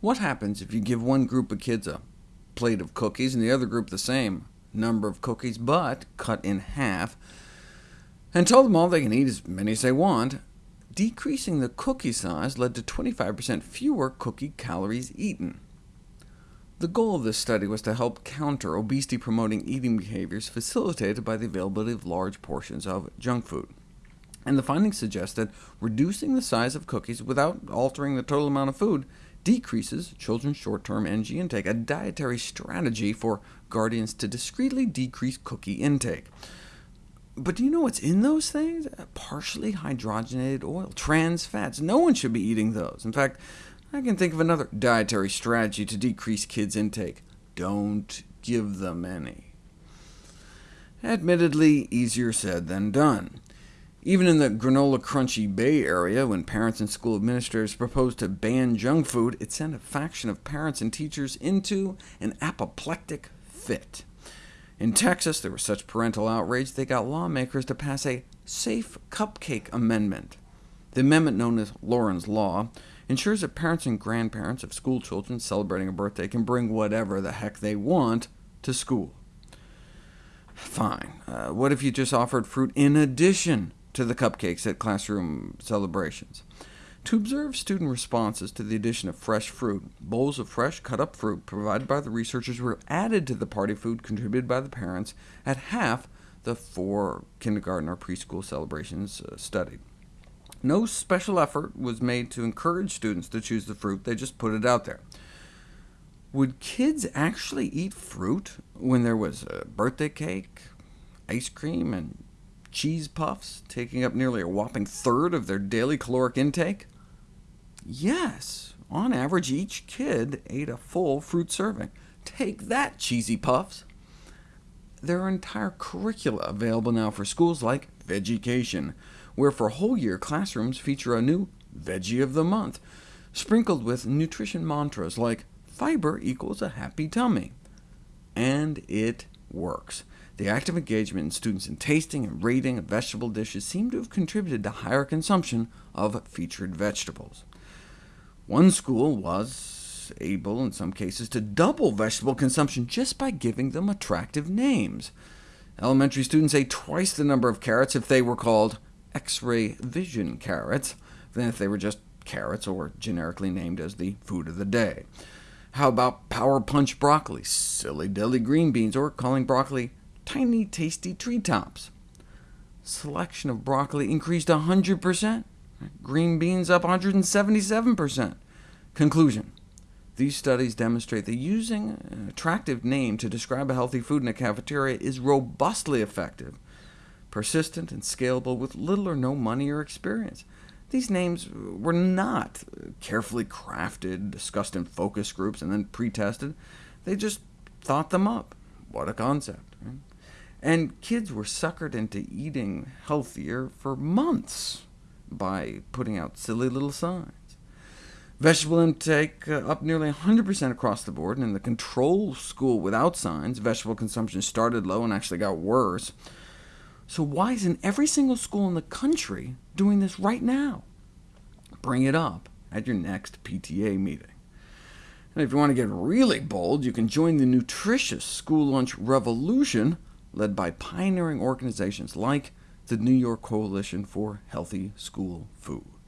What happens if you give one group of kids a plate of cookies, and the other group the same number of cookies, but cut in half, and tell them all they can eat as many as they want? Decreasing the cookie size led to 25% fewer cookie calories eaten. The goal of this study was to help counter obesity-promoting eating behaviors facilitated by the availability of large portions of junk food. And the findings suggest that reducing the size of cookies without altering the total amount of food decreases children's short-term energy intake, a dietary strategy for guardians to discreetly decrease cookie intake. But do you know what's in those things? Uh, partially hydrogenated oil, trans fats. No one should be eating those. In fact, I can think of another dietary strategy to decrease kids' intake. Don't give them any. Admittedly, easier said than done. Even in the granola crunchy Bay Area, when parents and school administrators proposed to ban junk food, it sent a faction of parents and teachers into an apoplectic fit. In Texas, there was such parental outrage they got lawmakers to pass a Safe Cupcake Amendment. The amendment, known as Lauren's Law, ensures that parents and grandparents of school children celebrating a birthday can bring whatever the heck they want to school. Fine. Uh, what if you just offered fruit in addition to the cupcakes at classroom celebrations. To observe student responses to the addition of fresh fruit, bowls of fresh cut-up fruit provided by the researchers were added to the party food contributed by the parents at half the four kindergarten or preschool celebrations uh, studied. No special effort was made to encourage students to choose the fruit, they just put it out there. Would kids actually eat fruit when there was a birthday cake, ice cream, and cheese puffs, taking up nearly a whopping third of their daily caloric intake? Yes, on average each kid ate a full fruit serving. Take that, cheesy puffs! There are entire curricula available now for schools like Vegucation, where for whole year classrooms feature a new Veggie of the Month, sprinkled with nutrition mantras like fiber equals a happy tummy. And it works. The active engagement in students in tasting and rating of vegetable dishes seemed to have contributed to higher consumption of featured vegetables. One school was able, in some cases, to double vegetable consumption just by giving them attractive names. Elementary students ate twice the number of carrots if they were called X-ray vision carrots than if they were just carrots or generically named as the food of the day. How about Power Punch broccoli, silly dilly green beans, or calling broccoli tiny tasty treetops. Selection of broccoli increased 100%, green beans up 177%. Conclusion. These studies demonstrate that using an attractive name to describe a healthy food in a cafeteria is robustly effective, persistent, and scalable with little or no money or experience. These names were not carefully crafted, discussed in focus groups, and then pre-tested. They just thought them up. What a concept. Right? And kids were suckered into eating healthier for months by putting out silly little signs. Vegetable intake uh, up nearly 100% across the board, and in the control school without signs, vegetable consumption started low and actually got worse. So why isn't every single school in the country doing this right now? Bring it up at your next PTA meeting. And if you want to get really bold, you can join the nutritious school lunch revolution led by pioneering organizations like the New York Coalition for Healthy School Food.